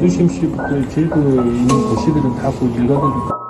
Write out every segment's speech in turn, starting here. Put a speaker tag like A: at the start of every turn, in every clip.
A: 두심씨부터 제주도에 있는 도시들은 다 그 일가들이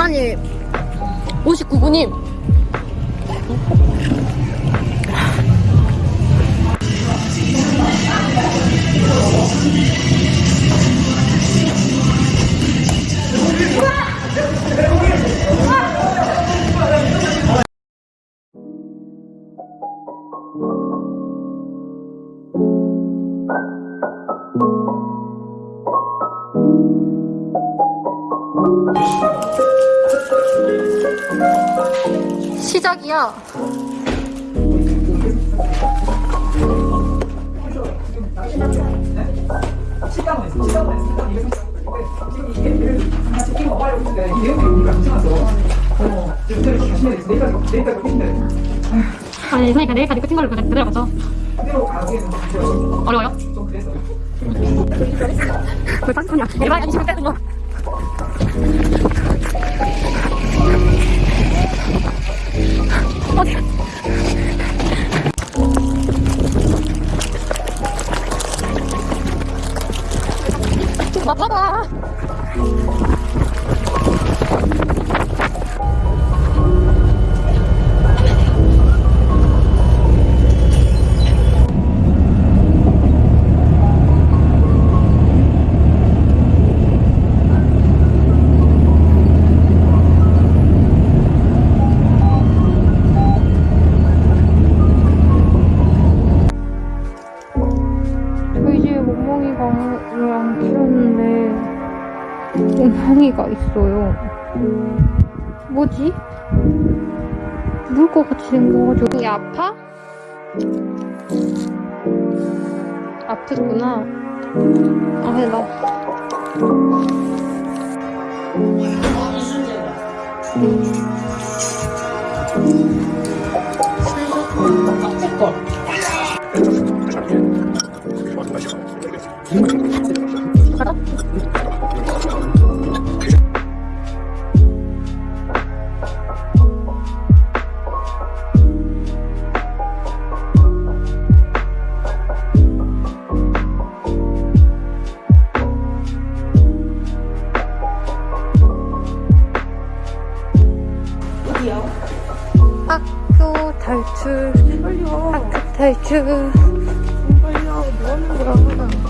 B: 시간이 59분임. 시 아니, 그러니까 내일까지 끝인 걸로 그대로 그대로 가죠. 어려워요? 왜 40분이야? 일반 20분 빼는 거. 어디? 봐봐. 멍멍이가 있어요. 뭐지? 물것 같이 생겨가지고 이 아파? 아프구나. 아, 나 학교 탈출. 학교 탈출.
C: 뭐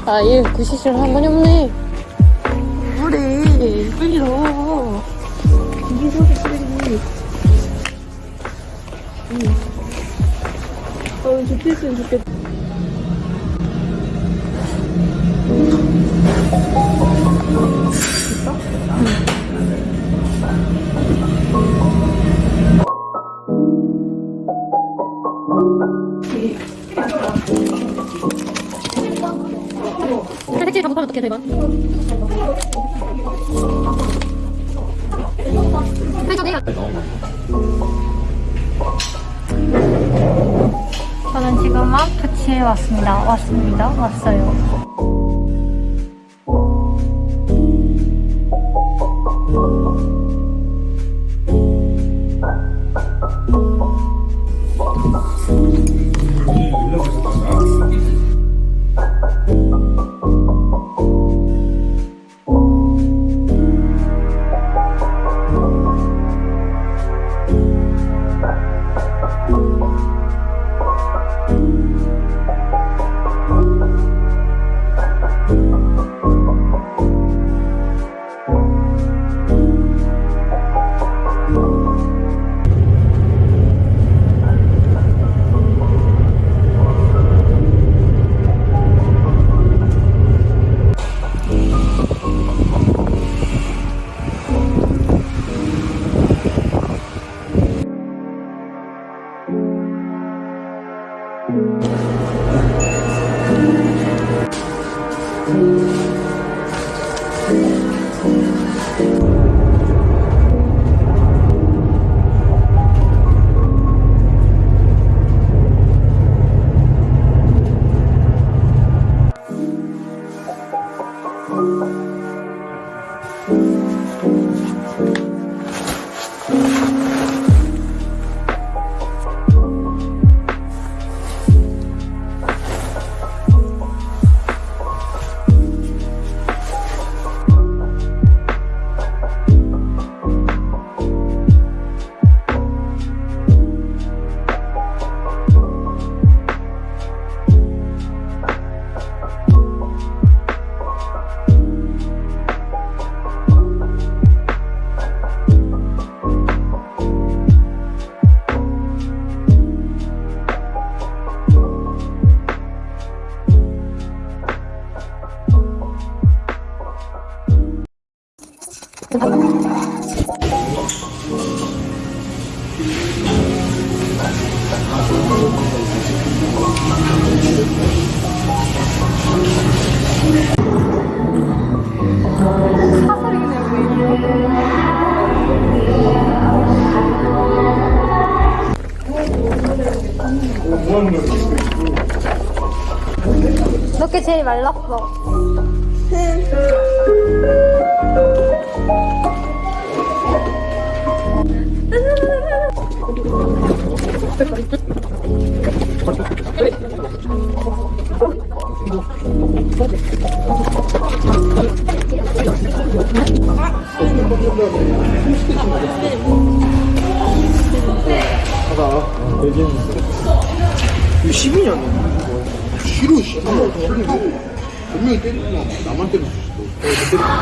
B: 아얘 구시실 한 번이 없네.
C: 그래? 이게 소리 빨리 어 좋겠으면 좋겠다
B: 택시 잘못하면 어떡해 대박 저는 지금 마트치에 왔습니다. 왔습니다. 왔어요. 너게 제일 말랐어.
D: 이거 12년이야. 싫어, 씨. 분명히 수 있어.